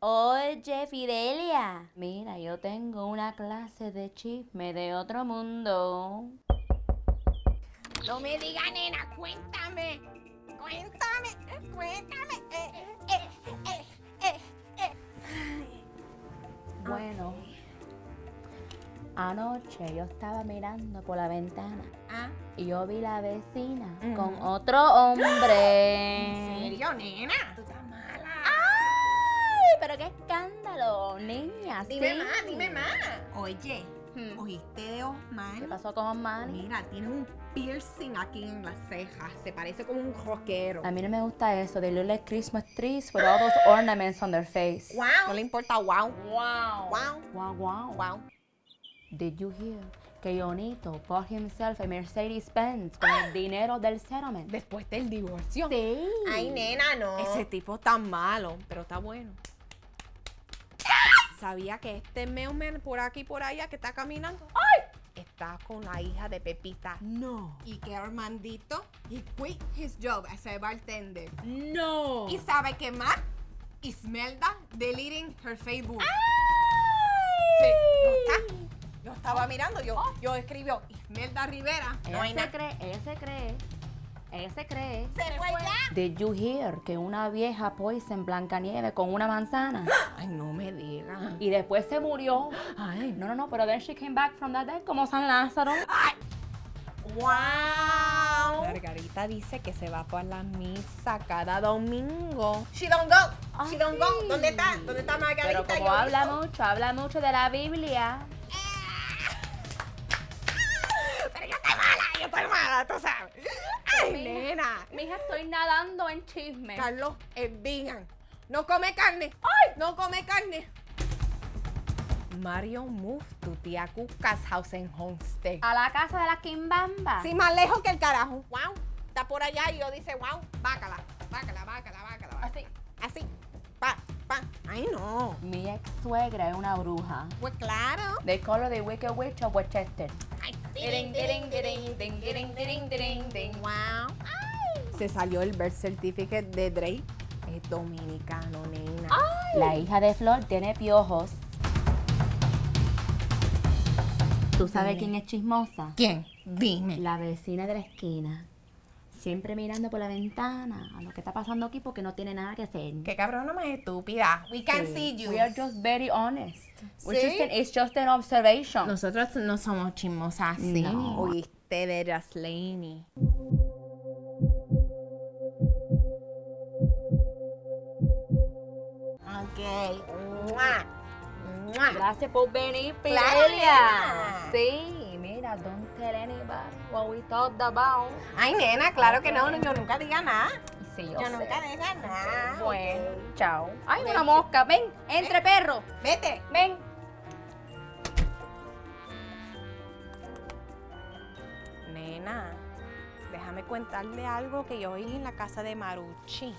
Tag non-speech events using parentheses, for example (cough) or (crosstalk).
Oye, Fidelia. Mira, yo tengo una clase de chisme de otro mundo. No me diga, nena, cuéntame. Cuéntame, eh, cuéntame. Eh, eh. Bueno, anoche yo estaba mirando por la ventana Ah, y yo vi la vecina con otro hombre. ¿En serio, nena? Niña. Dime sí. más, dime más. Oye, Hmm. ¿oíste de Osman? ¿Qué pasó con Osmani? Mira, tiene un piercing aquí en las cejas. Se parece como un rockero. A mí no me gusta eso. They look like Christmas trees with all those ornaments on their face. Wow. No le importa, wow. Wow. Wow. Wow, wow. Wow. Did you hear que Jonito bought himself a Mercedes Benz con el (gasps) dinero del settlement? Después del divorcio. Sí. Ay, nena, no. Ese tipo está malo, pero está bueno. ¿Sabía que este mailman por aquí y por allá que está caminando? ¡Ay! Está con la hija de Pepita. No. Y que Armandito, he quit his job as a bartender. No. ¿Y sabe qué más? Ismelda deleting her Facebook. Sí, ¿no está? Yo estaba mirando, yo, yo escribió Ismelda Rivera. No hay se cree, ella se cree, ella se cree. Se fue ya. Did you hear que una vieja poison Blancanieves con una manzana (gasps) Ay, no me digas. y después se murió? Ay, No, no, no, pero then she came back from that dead como San Lázaro. ¡Wow! Margarita dice que se va para la misa cada domingo. She don't go. She don't go. Ay. ¿Dónde está? ¿Dónde está Margarita? Pero como Yo habla mucho, habla mucho de la Biblia. Pero yo estoy mala, yo estoy mala, tú sabes. Ay, Mija. nena. Mija, estoy nadando en chisme. Carlos es vegan. No come carne. ¡Ay! No come carne. Mario move to tía Cuca's house en Homestead. A la casa de la Kimbamba. Sí, más lejos que el carajo. Wow. Está por allá y yo dice, wow, bácala, bácala, bácala, bácala. bácala. Así. Así. Pa, pa. Ay, no. Mi ex suegra es una bruja. Pues claro. They call her the Wicked Witch of Westchester. Wow. Se salió el birth certificate de Drake. Es dominicano, nena. La hija de Flor tiene piojos. ¿Tú sabes Dime. quién es chismosa? ¿Quién? Dime. La vecina de la esquina. Siempre mirando por la ventana a lo que está pasando aquí porque no tiene nada que hacer. Qué cabrona más estúpida. We can Sí. see you. We are just very honest. We're ¿Sí? just an- it's just an observation. Nosotros no somos chismosas así. No. Oíste de Jaslene. Ok. Gracias por venir, nena. Sí, mira, don't tell anybody what we talked about. Ay, nena, claro que no. Yo nunca diga nada. Sí, yo, Yo sé. nunca diga nada. Bueno, chao. Ay, una mosca. Ven, entre perro. Vete. Ven. Nena, déjame contarle algo que yo oí en la casa de Maruchi.